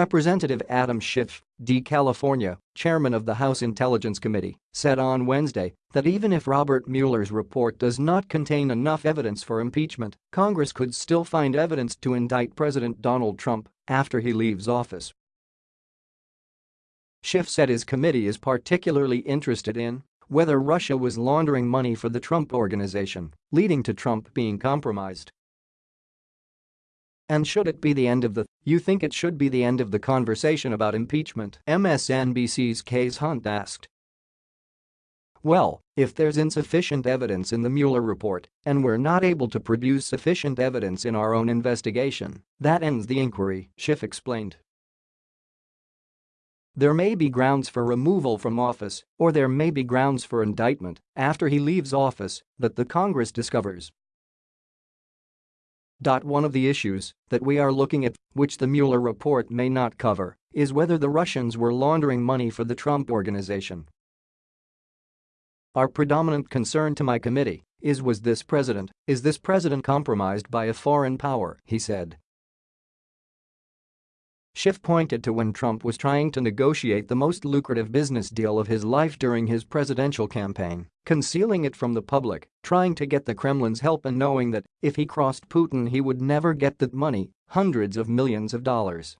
Representative Adam Schiff, D. California, chairman of the House Intelligence Committee, said on Wednesday that even if Robert Mueller's report does not contain enough evidence for impeachment, Congress could still find evidence to indict President Donald Trump after he leaves office. Schiff said his committee is particularly interested in whether Russia was laundering money for the Trump Organization, leading to Trump being compromised. And should it be the end of the, you think it should be the end of the conversation about impeachment? MSNBC's Kasie Hunt asked. Well, if there's insufficient evidence in the Mueller report and we're not able to produce sufficient evidence in our own investigation, that ends the inquiry, Schiff explained. There may be grounds for removal from office or there may be grounds for indictment after he leaves office that the Congress discovers. One of the issues that we are looking at, which the Mueller report may not cover, is whether the Russians were laundering money for the Trump Organization. Our predominant concern to my committee is was this president, is this president compromised by a foreign power, he said. Schiff pointed to when Trump was trying to negotiate the most lucrative business deal of his life during his presidential campaign, concealing it from the public, trying to get the Kremlin's help and knowing that if he crossed Putin he would never get that money, hundreds of millions of dollars.